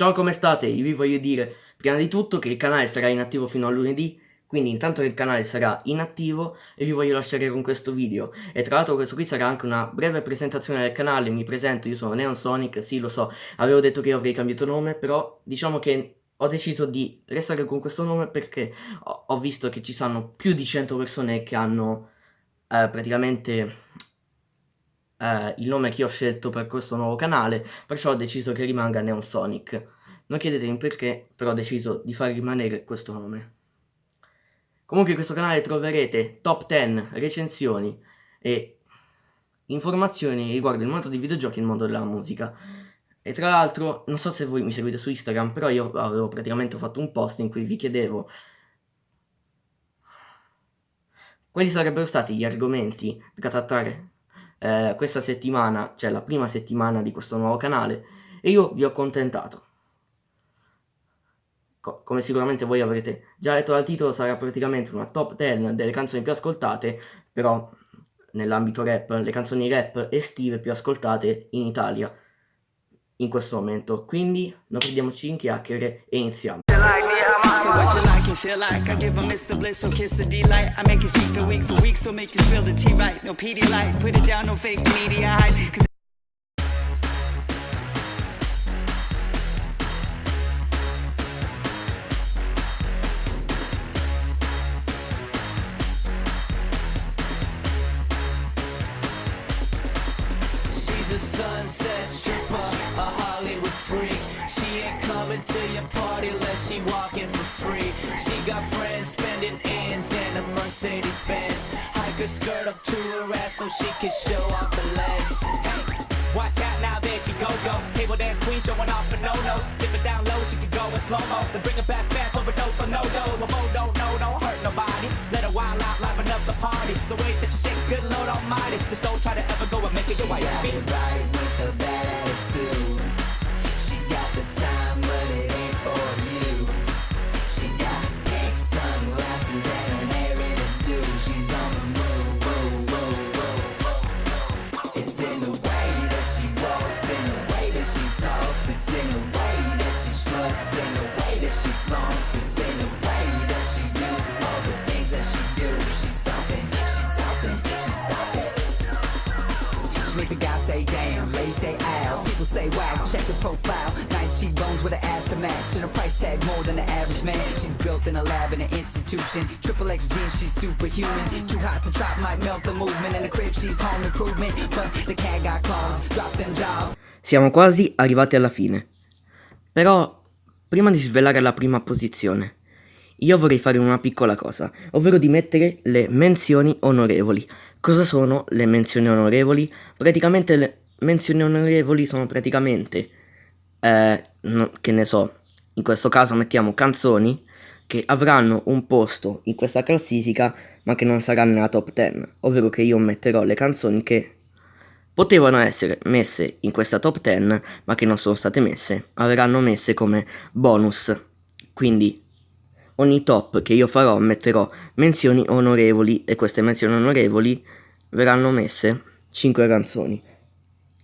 Ciao come state? Io vi voglio dire prima di tutto che il canale sarà inattivo fino a lunedì quindi intanto che il canale sarà inattivo e vi voglio lasciare con questo video e tra l'altro questo qui sarà anche una breve presentazione del canale, mi presento, io sono Neon Sonic, sì lo so, avevo detto che io avrei cambiato nome però diciamo che ho deciso di restare con questo nome perché ho, visto che ci sono più di 100 persone che hanno eh, praticamente eh, il nome che ho scelto per questo nuovo canale, perciò ho deciso che rimanga Neon Sonic. Non chiedetemi perché, però ho deciso di far rimanere questo nome. Comunque in questo canale troverete top 10 recensioni e informazioni riguardo il mondo dei videogiochi e il mondo della musica. E tra l'altro, non so se voi mi seguite su Instagram, però io avevo praticamente fatto un post in cui vi chiedevo quali sarebbero stati gli argomenti da trattare eh, questa settimana, cioè la prima settimana di questo nuovo canale, e io vi ho accontentato. Co come sicuramente voi avrete già letto dal titolo, sarà praticamente una top 10 delle canzoni più ascoltate, però nell'ambito rap, le canzoni rap estive più ascoltate in Italia in questo momento. Quindi non perdiamoci in chiacchiere e iniziamo. So what you like and feel like? I give a Mr. Bliss, so kiss the delight I make you see for week for week, so make you spill the tea right. No PD light, put it down, no fake media hype She's a sunset stripper, a Hollywood freak. She ain't coming to your party unless she walking Mercedes Benz. Hike her skirt up to her ass so she can show off the legs. Watch out now, there she go go. Table dance queen showing off the no-nos Dip it down low, she can go in slow-mo. Then bring it back fast, overdose on no-do The mo don't know, don't hurt nobody. Let her wild out, liven up the party. The way that she shakes, good Lord almighty. Just don't try to ever go and make it your wife right the guy say damn, lady say ow. People say wow, check the profile. Nice cheekbones with an ass to match. And a price tag more than the average man. She's built in a lab in an institution. Triple X jeans, she's superhuman. Too hot to drop, might melt the movement. In the crib, she's home improvement. But the cat got claws, drop them jaws. Siamo quasi arrivati alla fine. Però, prima di svelare la prima posizione io vorrei fare una piccola cosa, ovvero di mettere le menzioni onorevoli. Cosa sono le menzioni onorevoli? Praticamente le menzioni onorevoli sono praticamente, eh, no, che ne so, in questo caso mettiamo canzoni che avranno un posto in questa classifica ma che non saranno nella top 10, ovvero che io metterò le canzoni che potevano essere messe in questa top 10 ma che non sono state messe, avranno messe come bonus. Quindi ogni top che io farò metterò menzioni onorevoli e queste menzioni onorevoli verranno messe 5 canzoni.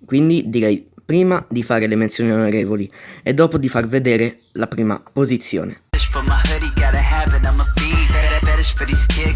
Quindi direi prima di fare le menzioni onorevoli e dopo di far vedere la prima posizione. Got, got, got, got a fetish, fetish, got